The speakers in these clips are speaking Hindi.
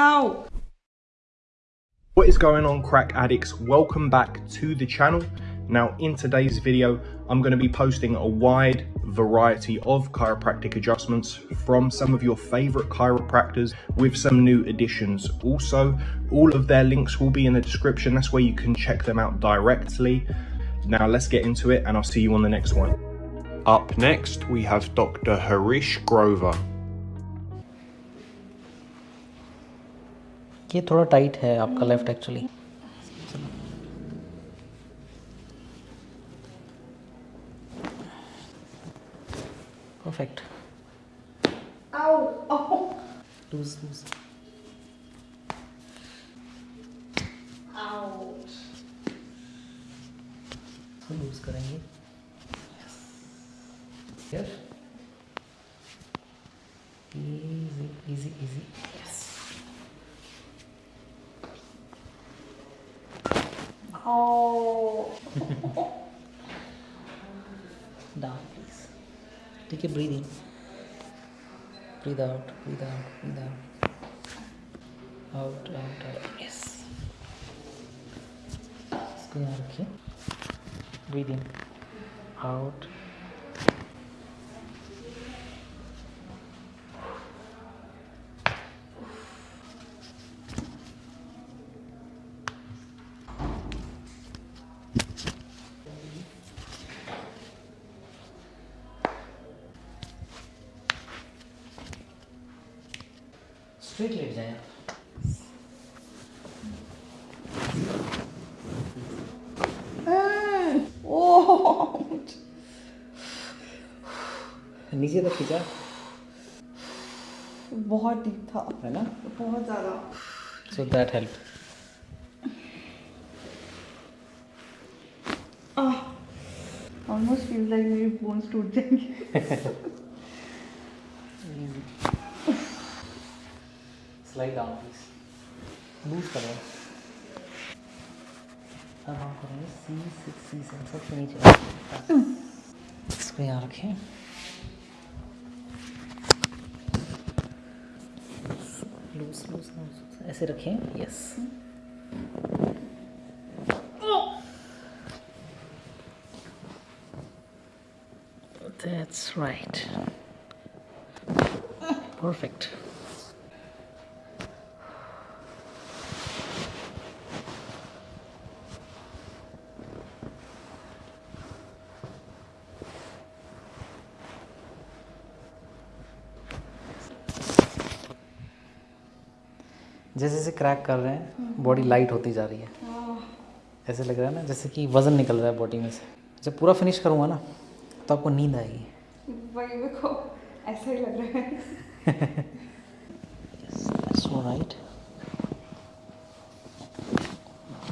Ow! What is going on crack addicts? Welcome back to the channel. Now in today's video, I'm going to be posting a wide variety of chiropractic adjustments from some of your favorite chiropractors with some new additions. Also, all of their links will be in the description. That's where you can check them out directly. Now let's get into it and I'll see you on the next one. Up next, we have Dr. Harish Grover. ये थोड़ा टाइट है आपका left actually perfect! Loose loose loose करेंगे. Easy, easy, easy. Oh. Down, please. Take a breathe in. Breathe out, breathe out, breathe out. Out, out, out. Yes. Squeeze? Breathe in. Out. Straight लेट जाए आप! नीचे तक खींचा। बहुत डीप था। है ना? बहुत ज़्यादा। So that help almost feel like मेरी बोन्स टूट जाएँगे। स्लाइड डाउन प्लीज़ लूज करो अब हम करेंगे सी सिक्स सी सेवन सबसे नीचे इसको यहाँ रखें लूज लूज लूज ऐसे रखें यस That's right. Perfect. जैसे जैसे क्रैक कर रहे हैं बॉडी लाइट होती जा रही है। ऐसे लग रहा है ना जैसे कि वज़न निकल रहा है बॉडी में से। जब पूरा फिनिश करूँगा ना तो आपको नींद आएगी। वही देखो ऐसा ही लग रहा है That's all right.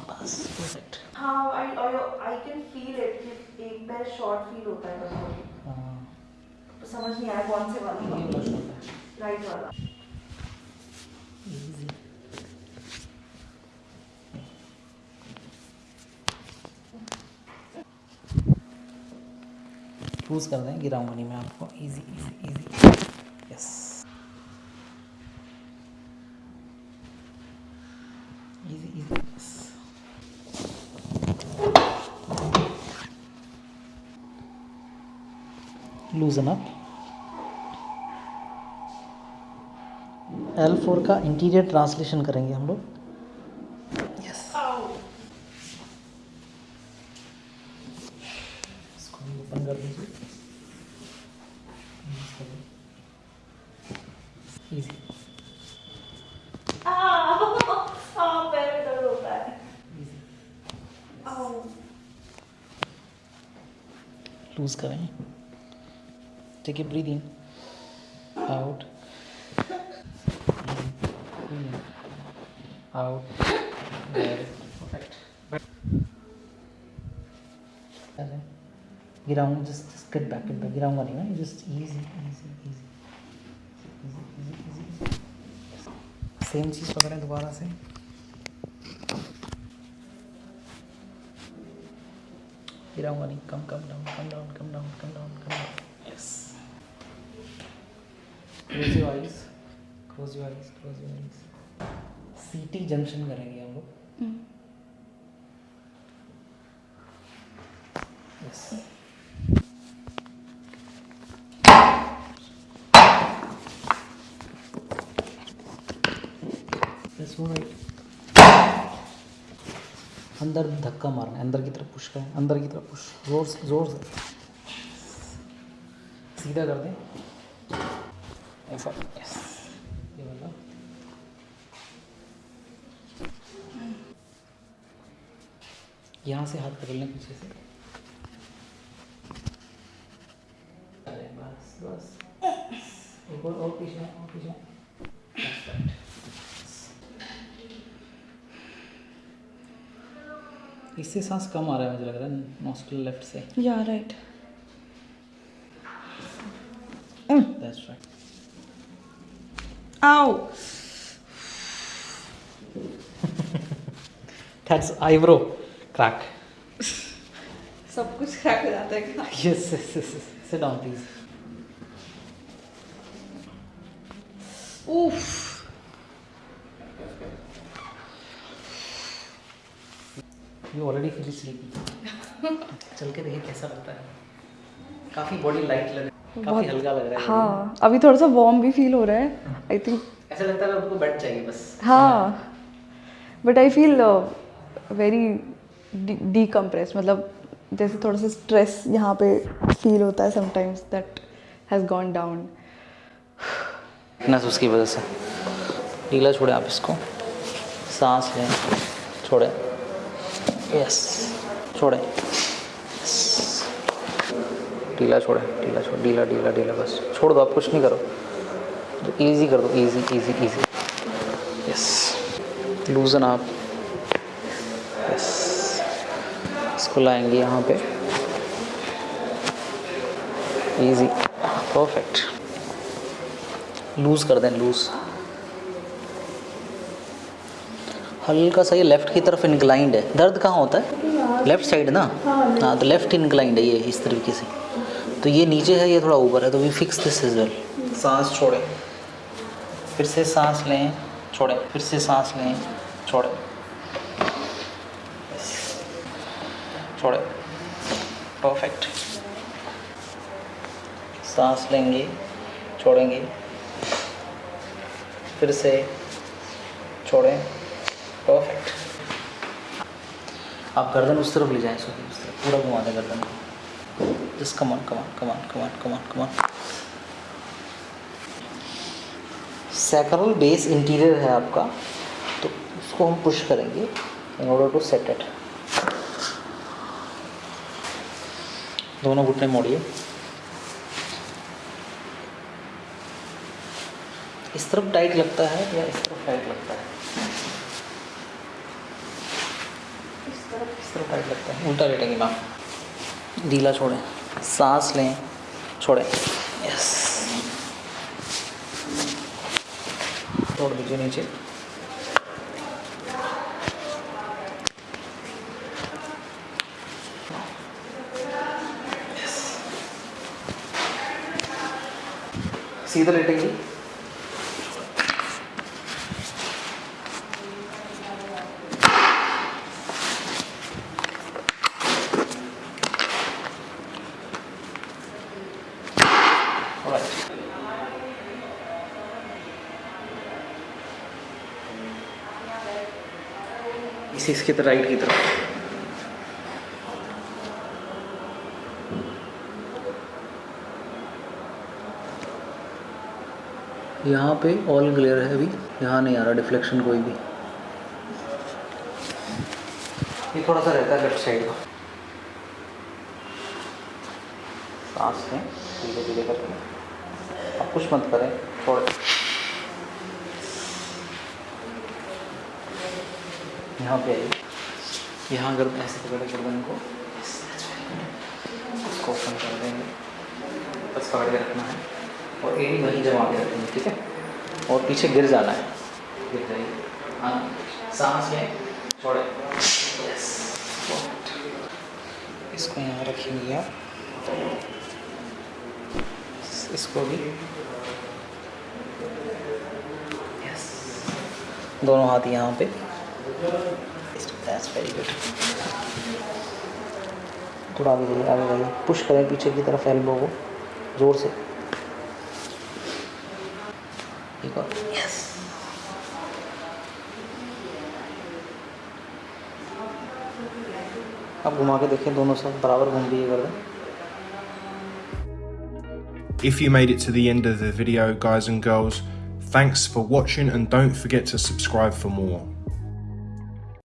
बस perfect. हाँ I I can feel it कि एक पैर शॉर्ट फील होता है कभी हाँ, तो समझ नहीं आया कौन से वाला ये बहुत छोटा है। राइट वाला Easy. लूज कर दें गिराऊँगा नहीं मैं आपको easy easy easy yes easy easy loosen up L four का इंटीरियर ट्रांसलेशन करेंगे हम लोग यस इसको भी ओपन कर दीजिए इजी हाँ पैर में दर्द होता है इजी Ow. लूज करें। Take a breath in out perfect गिराऊँगा just just back get back गिराऊँगा नहीं ना just easy easy easy same चीज़ पकड़ें दोबारा से। गिराऊँगा नहीं come come down come down come down come down come down yes close your eyes close your eyes close your eyes CT junction करेंगे हम लोग. Yes That's right. अंदर धक्का मारना अंदर की तरफ़ पुश करें, अंदर की तरफ़ पुश ज़ोर से ज़ोर से। सीधा कर दें। यहाँ से हाथ पकड़ लें पीछे से। बस बस। एक और पीछे और पीछे That's right. इससे सांस कम आ रहा है मुझे लग रहा है नॉस्ट्रल लेफ़्ट से। या राइट दैट्स राइट आओ दैट्स आईब्रो क्रैक सब कुछ क्रैक हो जाता है क्या? Yes yes yes sit down please उफ यू ऑलरेडी फील स्लीपी चल के देखिए कैसा लगता है। काफ़ी बॉडी लाइट लग काफ़ी हल्का लग रहा है हाँ अभी थोड़ा सा वार्म भी फील हो रहा है आई थिंक ऐसा लगता है आपको बेड चाहिए बस। हाँ। But I feel very decompress मतलब जैसे थोड़ा सा स्ट्रेस यहाँ पे फील होता है sometimes that has gone down fitness उसकी वजह से। ढीला छोड़े आप इसको। सांस लें छोड़े। यस छोड़े. ढीला छोड़े, ढीला छोड़, ढीला ढीला ढीला, बस। छोड़ दो, आप कुछ नहीं करो। इजी कर दो easy easy easy yes loosen आप यस इसको लाएँगे यहाँ पे। इजी परफेक्ट लूज कर दें लूज हल्का सा ये लेफ़्ट की तरफ़ इंक्लाइंड है। दर्द कहाँ होता है? लेफ़्ट साइड ना? हाँ तो लेफ़्ट इंक्लाइंड है ये, इस तरीके से। तो ये नीचे है, ये थोड़ा ऊपर है तो we fix this is well सांस छोड़े। फिर से सांस लें, छोड़े। फिर से सांस लें, छोड़े। छोड़े। परफेक्ट सांस लेंगे, छोड़ेंगे। फिर से, छोड़ें। परफेक्ट आप गर्दन उस तरफ़ ले जाएँ उस तरफ़। पूरा घुमा दें गर्दन just come on come on come on come on come on come on sacral base interior है आपका तो उसको हम पुश करेंगे in order to set it दोनों घुटने मोड़िए। इस तरफ़ टाइट लगता है या इस तरफ़ टाइट लगता है? तरफ़ टाइट लगता है। उल्टा लेटेंगे मैम ढीला छोड़ें। सांस लें, छोड़ें। यस। छोड़ दीजिए नीचे। सीधा लेटेंगे। इसी इसकी तरह राइट की तरफ़। यहाँ पे ऑल क्लियर है अभी। यहाँ नहीं आ रहा डिफ्लेक्शन कोई भी। ये थोड़ा सा रहता है लेफ़्ट साइड का। सांस लें धीरे धीरे करके। आप कुछ मत करें छोड़ यहाँ पे आइए यहाँ अगर ऐसे पकड़े गर्दन को इसको ओपन कर देंगे। बस पकड़ के रखना है। और एड़ी वहीं जमा के रखेंगे ठीक है? और पीछे गिर जाना है। गिर जाइए। हाँ सांस लें, छोड़े। इसको यहाँ रखेंगे आप। इसको भी। दोनों हाथ यहाँ पे। दैट्स वेरी गुड थोड़ा आगे जाइए आगे जाइए पुश करें पीछे की तरफ़ एल्बो को ज़ोर से एक और यस अब घुमा के देखें दोनों साइड बराबर घूम है गर्दन If you made it to the end of the video, guys and girls, thanks for watching and don't forget to subscribe for more.